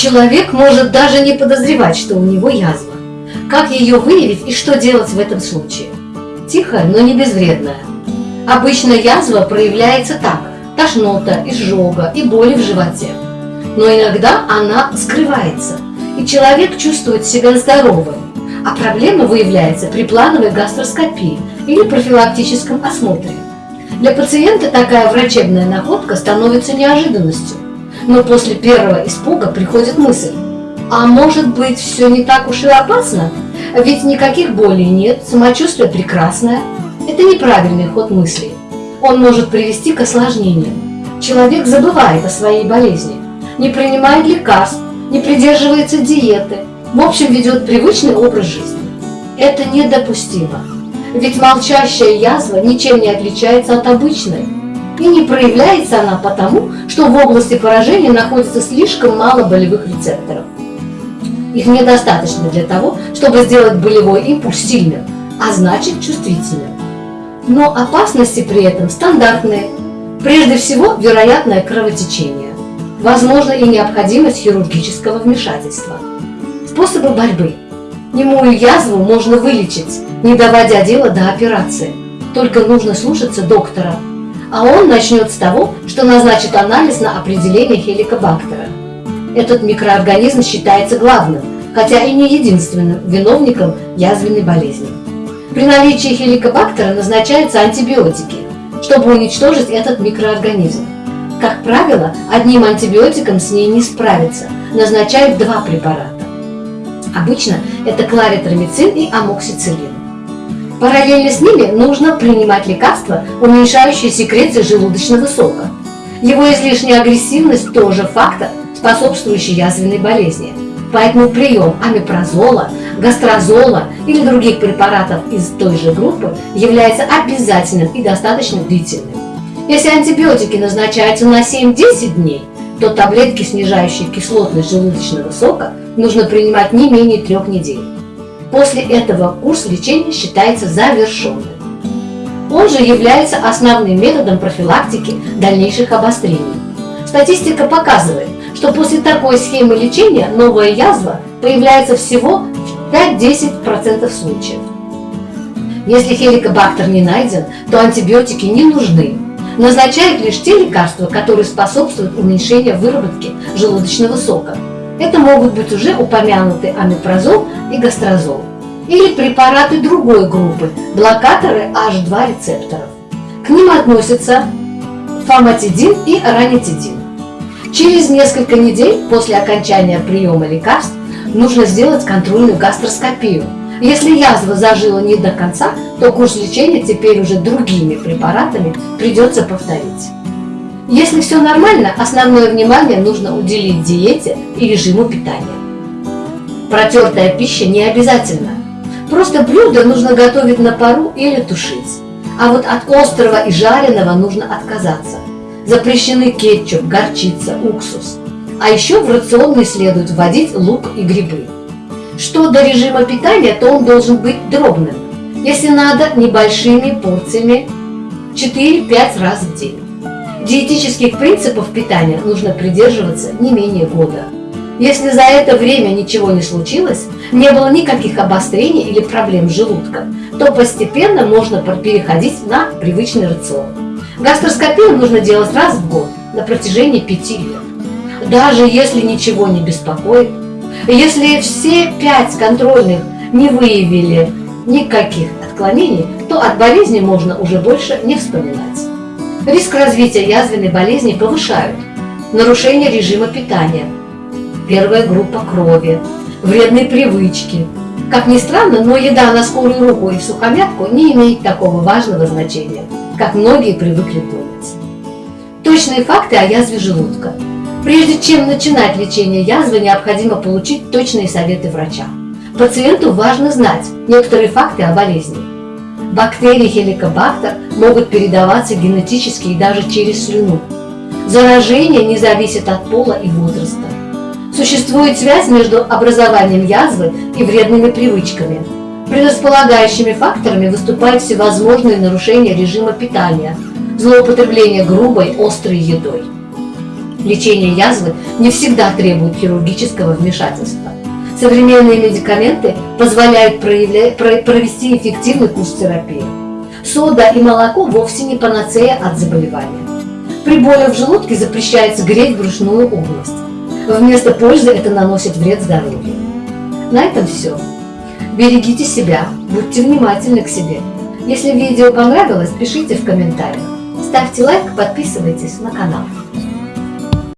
Человек может даже не подозревать, что у него язва. Как ее выявить и что делать в этом случае? Тихая, но не безвредная. Обычно язва проявляется так – тошнота, изжога и боли в животе. Но иногда она скрывается, и человек чувствует себя здоровым, а проблема выявляется при плановой гастроскопии или профилактическом осмотре. Для пациента такая врачебная находка становится неожиданностью, но после первого испуга приходит мысль, а может быть все не так уж и опасно? Ведь никаких болей нет, самочувствие прекрасное. Это неправильный ход мыслей. Он может привести к осложнениям. Человек забывает о своей болезни, не принимает лекарств, не придерживается диеты, в общем ведет привычный образ жизни. Это недопустимо. Ведь молчащая язва ничем не отличается от обычной. И не проявляется она потому, что в области поражения находится слишком мало болевых рецепторов. Их недостаточно для того, чтобы сделать болевой импульс сильным, а значит чувствительным. Но опасности при этом стандартные. Прежде всего, вероятное кровотечение. Возможно и необходимость хирургического вмешательства. Способы борьбы. Немую язву можно вылечить, не доводя дело до операции. Только нужно слушаться доктора. А он начнет с того, что назначит анализ на определение хеликобактера. Этот микроорганизм считается главным, хотя и не единственным виновником язвенной болезни. При наличии хеликобактера назначаются антибиотики, чтобы уничтожить этот микроорганизм. Как правило, одним антибиотиком с ней не справиться, назначают два препарата. Обычно это кларитромицин и амоксициллин. Параллельно с ними нужно принимать лекарства, уменьшающие секрецию желудочного сока. Его излишняя агрессивность тоже фактор, способствующий язвенной болезни. Поэтому прием амипрозола, гастрозола или других препаратов из той же группы является обязательным и достаточно длительным. Если антибиотики назначаются на 7-10 дней, то таблетки, снижающие кислотность желудочного сока, нужно принимать не менее трех недель. После этого курс лечения считается завершенным. Он же является основным методом профилактики дальнейших обострений. Статистика показывает, что после такой схемы лечения новая язва появляется всего в 5-10% случаев. Если хеликобактер не найден, то антибиотики не нужны. Назначают лишь те лекарства, которые способствуют уменьшению выработки желудочного сока. Это могут быть уже упомянутые амипрозол и гастрозол. Или препараты другой группы, блокаторы H2 рецепторов. К ним относятся фаматидин и ранитидин. Через несколько недель после окончания приема лекарств нужно сделать контрольную гастроскопию. Если язва зажила не до конца, то курс лечения теперь уже другими препаратами придется повторить. Если все нормально, основное внимание нужно уделить диете и режиму питания. Протертая пища не обязательно. Просто блюдо нужно готовить на пару или тушить. А вот от острого и жареного нужно отказаться. Запрещены кетчуп, горчица, уксус. А еще в рацион не следует вводить лук и грибы. Что до режима питания, то он должен быть дробным. Если надо, небольшими порциями 4-5 раз в день. Диетических принципов питания нужно придерживаться не менее года. Если за это время ничего не случилось, не было никаких обострений или проблем с желудком, то постепенно можно переходить на привычный рацион. Гастроскопию нужно делать раз в год на протяжении пяти лет. Даже если ничего не беспокоит, если все пять контрольных не выявили никаких отклонений, то от болезни можно уже больше не вспоминать. Риск развития язвенной болезни повышают нарушение режима питания, первая группа крови, вредные привычки. Как ни странно, но еда на скорую руку и сухомятку не имеет такого важного значения как многие привыкли думать. Точные факты о язве желудка. Прежде чем начинать лечение язвы, необходимо получить точные советы врача. Пациенту важно знать некоторые факты о болезни. Бактерии хеликобактер могут передаваться генетически и даже через слюну. Заражение не зависит от пола и возраста. Существует связь между образованием язвы и вредными привычками – Предрасполагающими факторами выступают всевозможные нарушения режима питания, злоупотребление грубой, острой едой. Лечение язвы не всегда требует хирургического вмешательства. Современные медикаменты позволяют провести эффективный курс терапии. Сода и молоко вовсе не панацея от заболевания. При боли в желудке запрещается греть брюшную область. Вместо пользы это наносит вред здоровью. На этом все. Берегите себя, будьте внимательны к себе. Если видео понравилось, пишите в комментариях. Ставьте лайк, подписывайтесь на канал.